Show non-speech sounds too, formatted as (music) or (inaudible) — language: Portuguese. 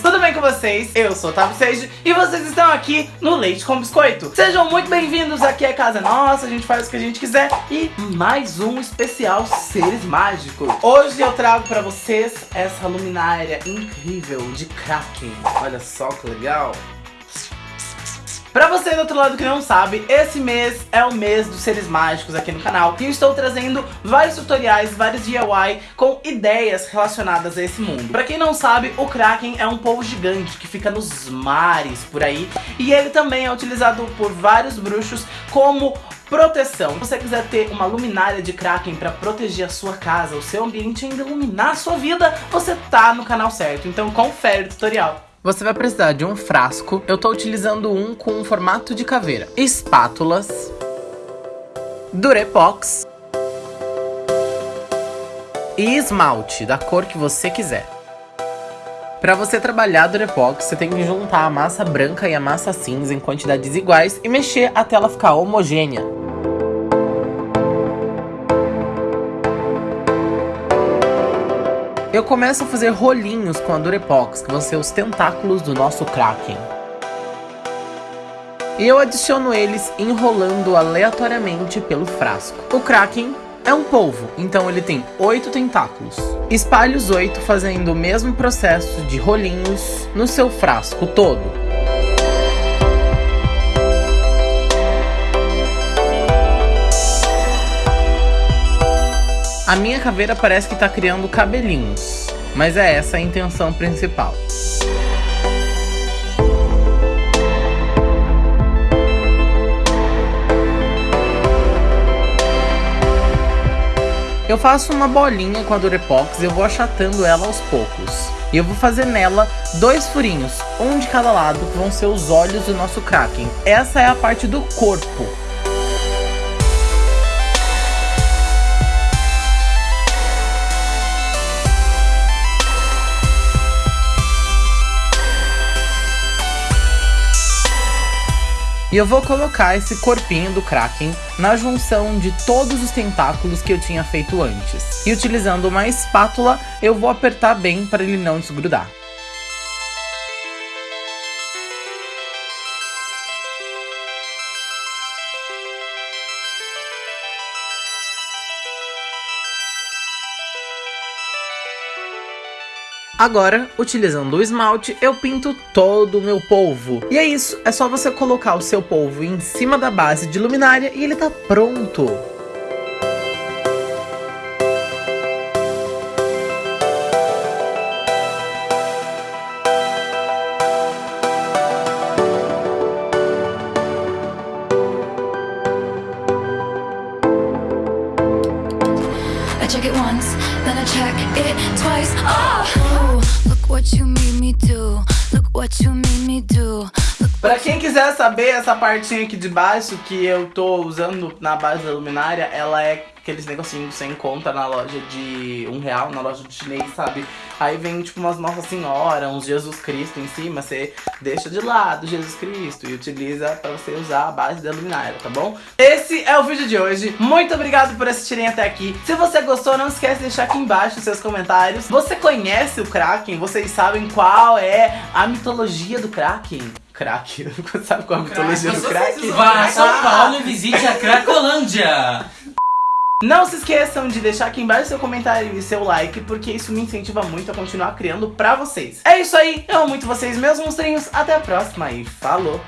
Tudo bem com vocês? Eu sou o Otávio Seiji e vocês estão aqui no Leite com Biscoito. Sejam muito bem-vindos, aqui é casa nossa, a gente faz o que a gente quiser e mais um especial Seres Mágicos. Hoje eu trago pra vocês essa luminária incrível de Kraken. Olha só que legal. Pra você do outro lado que não sabe, esse mês é o mês dos seres mágicos aqui no canal e eu estou trazendo vários tutoriais, vários DIY com ideias relacionadas a esse mundo. Pra quem não sabe, o Kraken é um polvo gigante que fica nos mares por aí e ele também é utilizado por vários bruxos como proteção. Se você quiser ter uma luminária de Kraken para proteger a sua casa, o seu ambiente e ainda iluminar a sua vida, você tá no canal certo. Então confere o tutorial. Você vai precisar de um frasco, eu estou utilizando um com um formato de caveira, espátulas, durepox e esmalte da cor que você quiser. Para você trabalhar durepox, você tem que juntar a massa branca e a massa cinza em quantidades iguais e mexer até ela ficar homogênea. Eu começo a fazer rolinhos com a Durepox, que vão ser os tentáculos do nosso Kraken. E eu adiciono eles enrolando aleatoriamente pelo frasco. O Kraken é um polvo, então ele tem oito tentáculos. Espalhe os oito fazendo o mesmo processo de rolinhos no seu frasco todo. A minha caveira parece que tá criando cabelinhos, mas é essa a intenção principal. Eu faço uma bolinha com a Durepox e eu vou achatando ela aos poucos. E eu vou fazer nela dois furinhos, um de cada lado, que vão ser os olhos do nosso Kraken. Essa é a parte do corpo. E eu vou colocar esse corpinho do Kraken na junção de todos os tentáculos que eu tinha feito antes. E utilizando uma espátula, eu vou apertar bem para ele não desgrudar. Agora, utilizando o esmalte, eu pinto todo o meu polvo. E é isso, é só você colocar o seu polvo em cima da base de luminária e ele tá pronto. Check it once, then I check it twice. Oh, look what you made me do. Look what you made me do. Pra quem quiser saber, essa partinha aqui de baixo que eu tô usando na base da luminária, ela é aqueles negocinhos que você encontra na loja de um real, na loja de chinês, sabe? Aí vem tipo umas Nossa Senhora, uns Jesus Cristo em cima, você deixa de lado Jesus Cristo e utiliza pra você usar a base da luminária, tá bom? Esse é o vídeo de hoje, muito obrigado por assistirem até aqui. Se você gostou, não esquece de deixar aqui embaixo os seus comentários. Você conhece o Kraken? Vocês sabem qual é a mitologia do Kraken? Kraken, (laughs) sabe qual é a mitologia do Kraken? Vá a São Paulo e visite a Cracolândia! (laughs) Não se esqueçam de deixar aqui embaixo seu comentário e seu like, porque isso me incentiva muito a continuar criando pra vocês. É isso aí, eu amo muito vocês, meus monstrinhos. Até a próxima e falou!